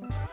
Bye.